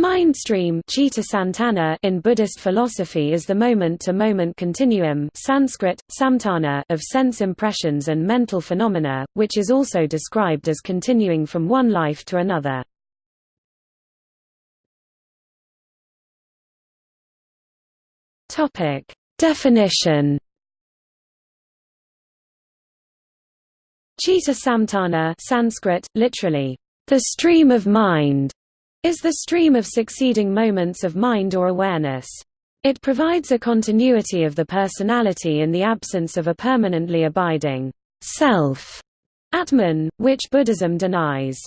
Mindstream in Buddhist philosophy is the moment-to-moment -moment continuum Sanskrit, samtana of sense impressions and mental phenomena, which is also described as continuing from one life to another. Definition Chitta samtana Sanskrit, literally, the stream of mind is the stream of succeeding moments of mind or awareness. It provides a continuity of the personality in the absence of a permanently abiding self, Atman, which Buddhism denies.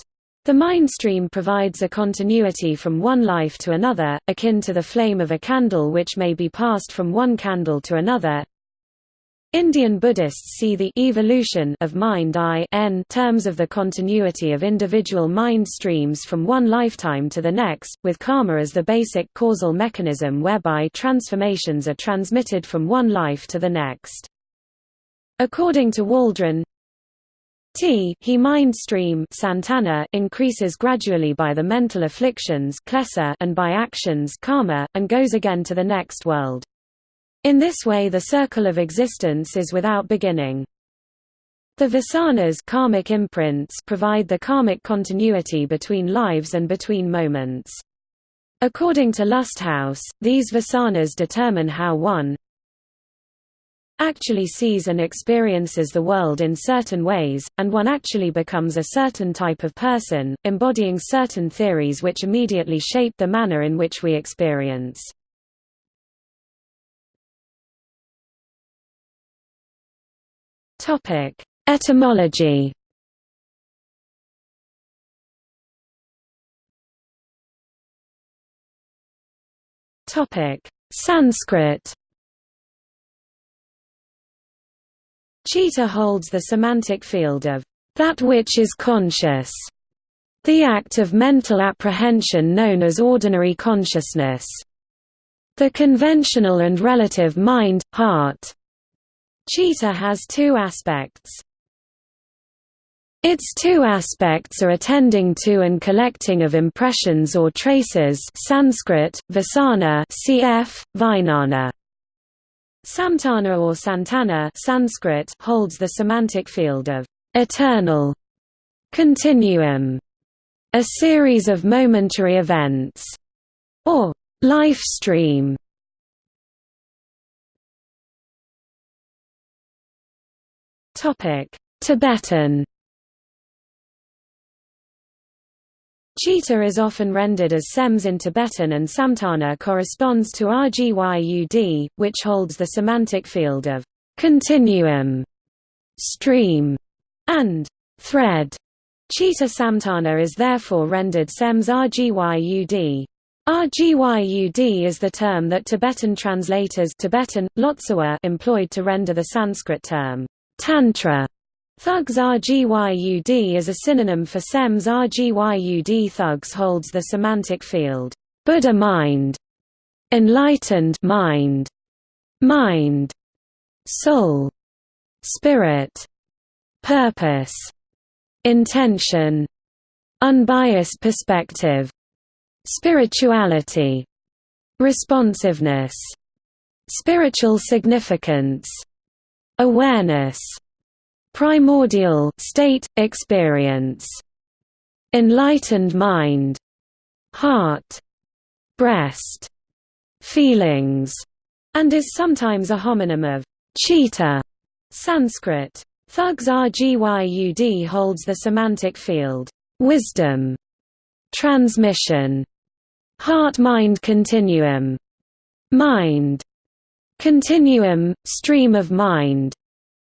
The mind stream provides a continuity from one life to another, akin to the flame of a candle which may be passed from one candle to another, Indian Buddhists see the evolution of mind I n terms of the continuity of individual mind streams from one lifetime to the next, with karma as the basic causal mechanism whereby transformations are transmitted from one life to the next. According to Waldron, T he mind stream Santana increases gradually by the mental afflictions and by actions karma, and goes again to the next world. In this way the circle of existence is without beginning. The vasanas karmic imprints provide the karmic continuity between lives and between moments. According to Lusthaus, these vasanas determine how one actually sees and experiences the world in certain ways, and one actually becomes a certain type of person, embodying certain theories which immediately shape the manner in which we experience. Topic: Etymology. Topic: Sanskrit. Chitta holds the semantic field of that which is conscious, the act of mental apprehension known as ordinary consciousness, the conventional and relative mind, heart, Chitta has two aspects. Its two aspects are attending to and collecting of impressions or traces Sanskrit, vasana cf. Vijnana. Samtana or Santana Sanskrit holds the semantic field of eternal continuum, a series of momentary events, or life stream Tibetan Chitta is often rendered as Sems in Tibetan and Samtana corresponds to Rgyud, which holds the semantic field of continuum, stream, and thread. Chitta Samtana is therefore rendered Sems Rgyud. Rgyud is the term that Tibetan translators Tibetan, Lotsawa employed to render the Sanskrit term Tantra. Thugs Rgyud is a synonym for Sems Rgyud. Thugs holds the semantic field, Buddha mind, enlightened mind, mind, soul, spirit, purpose, intention, unbiased perspective, spirituality, responsiveness, spiritual significance, Awareness. Primordial state, experience. Enlightened mind. Heart. Breast. Feelings. And is sometimes a homonym of chitta. Sanskrit. Thugs Rgyud holds the semantic field. Wisdom. Transmission. Heart-mind continuum. Mind continuum, stream of mind,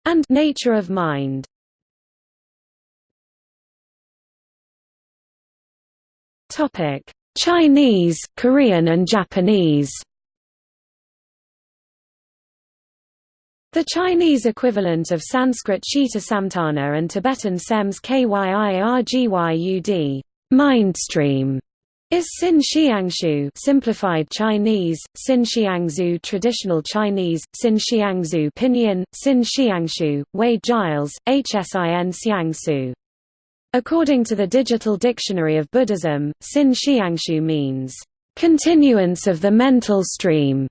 and nature of mind. Topic: Chinese, Korean and Japanese. The Chinese equivalent of Sanskrit Chitta Samtana and Tibetan Sems Kyirgyud, mindstream, is Xin Xiangshu simplified Chinese, Xin traditional Chinese, Xin pinyin, Xin Xiangshu, Wade-Giles, Hsin Xiangsu. According to the Digital Dictionary of Buddhism, Sin Xiangshu means, "...continuance of the mental stream",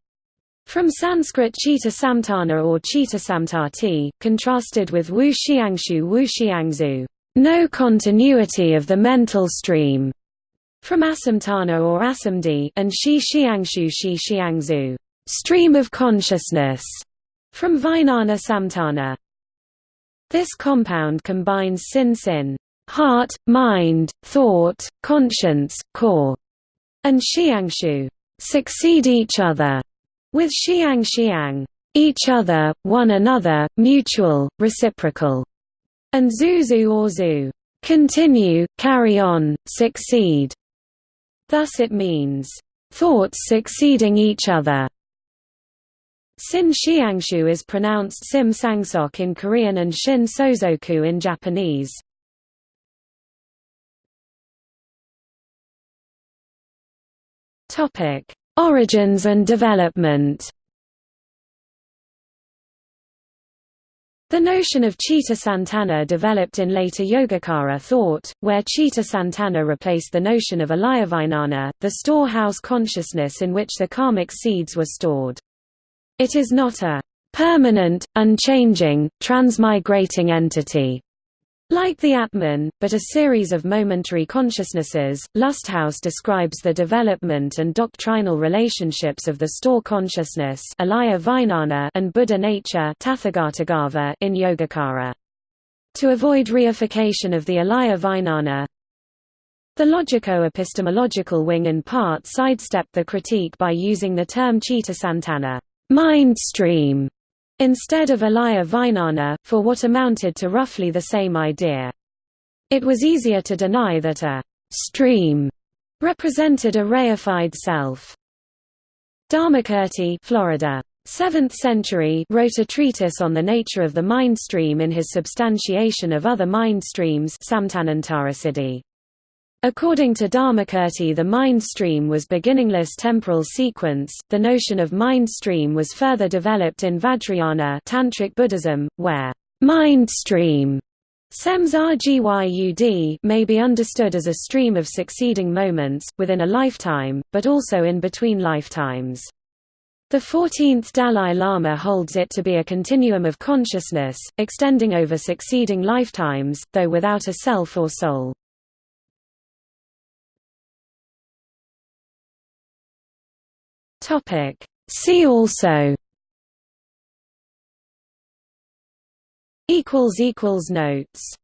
from Sanskrit Chitta Samtana or Chitta Samtati, contrasted with Wu Xiangshu Wu Xiangzu, no continuity of the mental stream, from Asamtana or Asamdi and Shi Xiangshu Shi Xiangzu, stream of consciousness, from Vijnana Samtana. This compound combines sin sin heart, mind, thought, conscience, core, and xiangshu succeed each other, with xiang xiang each other, one another, mutual, reciprocal, and zuzu or zu continue, carry on, succeed. Thus it means thoughts succeeding each other. Sin Xiangshu is pronounced Sim Sangsok in Korean and Shin Sozoku in Japanese. Origins and development. The notion of Chitta Santana developed in later Yogacara thought, where Chitta Santana replaced the notion of Alayavijnana, the storehouse consciousness in which the karmic seeds were stored. It is not a permanent, unchanging, transmigrating entity, like the Atman, but a series of momentary consciousnesses, Lusthaus describes the development and doctrinal relationships of the store consciousness and Buddha nature in Yogacara. To avoid reification of the Alaya Vijnana, the logico-epistemological wing in part sidestepped the critique by using the term Chitta Santana mind stream", instead of Alaya Vijnana, for what amounted to roughly the same idea. It was easier to deny that a «stream» represented a reified self. Dharmakirti Florida. 7th century wrote a treatise on the nature of the mind stream in his substantiation of other mind streams Samtanantarasiddhi. According to Dharmakirti the mind stream was beginningless temporal sequence. The notion of mind stream was further developed in Vajrayana Tantric Buddhism, where mind stream may be understood as a stream of succeeding moments, within a lifetime, but also in between lifetimes. The 14th Dalai Lama holds it to be a continuum of consciousness, extending over succeeding lifetimes, though without a self or soul. Topic. See also equals equals notes